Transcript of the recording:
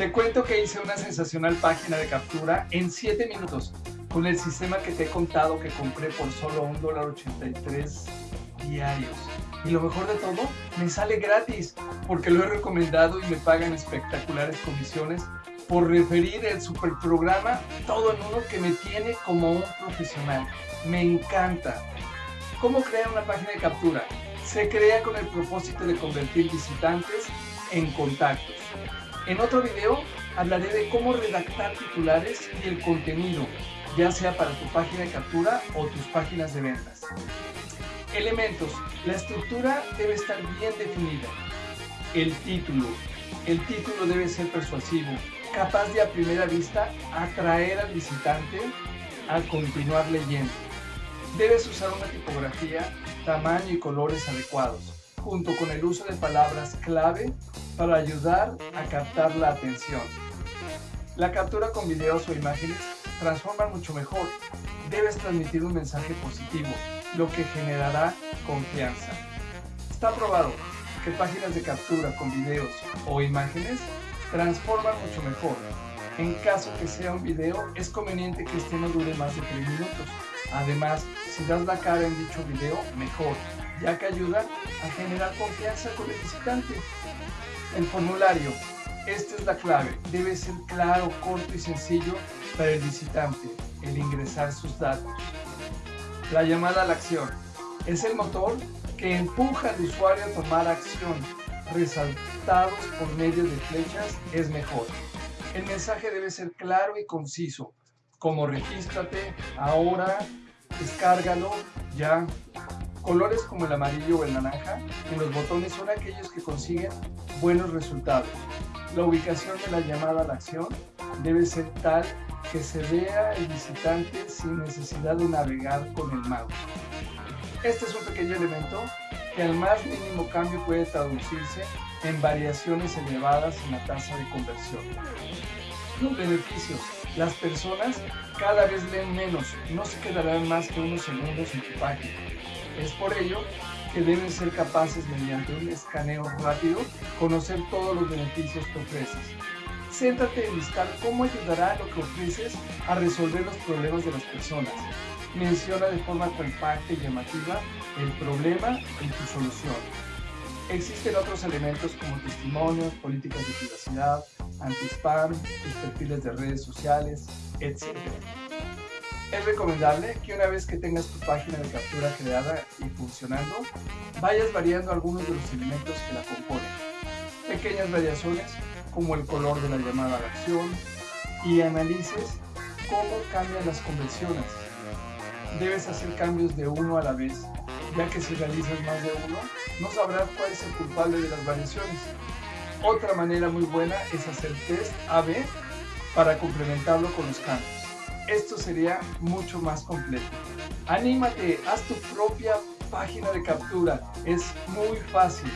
Te cuento que hice una sensacional página de captura en 7 minutos con el sistema que te he contado que compré por solo $1.83 diarios. Y lo mejor de todo, me sale gratis porque lo he recomendado y me pagan espectaculares comisiones por referir el super programa todo en uno que me tiene como un profesional. Me encanta. ¿Cómo crear una página de captura? Se crea con el propósito de convertir visitantes en contactos. En otro video hablaré de cómo redactar titulares y el contenido, ya sea para tu página de captura o tus páginas de ventas. Elementos. La estructura debe estar bien definida. El título. El título debe ser persuasivo, capaz de a primera vista atraer al visitante a continuar leyendo. Debes usar una tipografía, tamaño y colores adecuados, junto con el uso de palabras clave para ayudar a captar la atención. La captura con videos o imágenes transforma mucho mejor. Debes transmitir un mensaje positivo, lo que generará confianza. Está probado que páginas de captura con videos o imágenes transforman mucho mejor. En caso que sea un video, es conveniente que este no dure más de 3 minutos. Además, si das la cara en dicho video, mejor, ya que ayuda a generar confianza con el visitante. El formulario. Esta es la clave. Debe ser claro, corto y sencillo para el visitante, el ingresar sus datos. La llamada a la acción. Es el motor que empuja al usuario a tomar acción. Resaltados por medio de flechas es mejor. El mensaje debe ser claro y conciso, como regístrate, ahora, descárgalo, ya. Colores como el amarillo o el naranja en los botones son aquellos que consiguen buenos resultados. La ubicación de la llamada a la acción debe ser tal que se vea el visitante sin necesidad de navegar con el mouse. Este es un pequeño elemento que al más mínimo cambio puede traducirse en variaciones elevadas en la tasa de conversión. Los beneficios. Las personas cada vez leen menos, no se quedarán más que unos segundos en tu página. Es por ello que deben ser capaces mediante un escaneo rápido conocer todos los beneficios que ofreces. Céntrate en listar cómo ayudará lo que ofreces a resolver los problemas de las personas. Menciona de forma compacta y llamativa el problema y tu solución. Existen otros elementos como testimonios, políticas de privacidad, anti-spam, tus perfiles de redes sociales, etc. Es recomendable que una vez que tengas tu página de captura creada y funcionando, vayas variando algunos de los elementos que la componen. Pequeñas variaciones como el color de la llamada a la acción y analices cómo cambian las conversiones. Debes hacer cambios de uno a la vez, ya que si realizas más de uno, no sabrás cuál es el culpable de las variaciones. Otra manera muy buena es hacer test A-B para complementarlo con los cambios. Esto sería mucho más completo. Anímate, haz tu propia página de captura. Es muy fácil.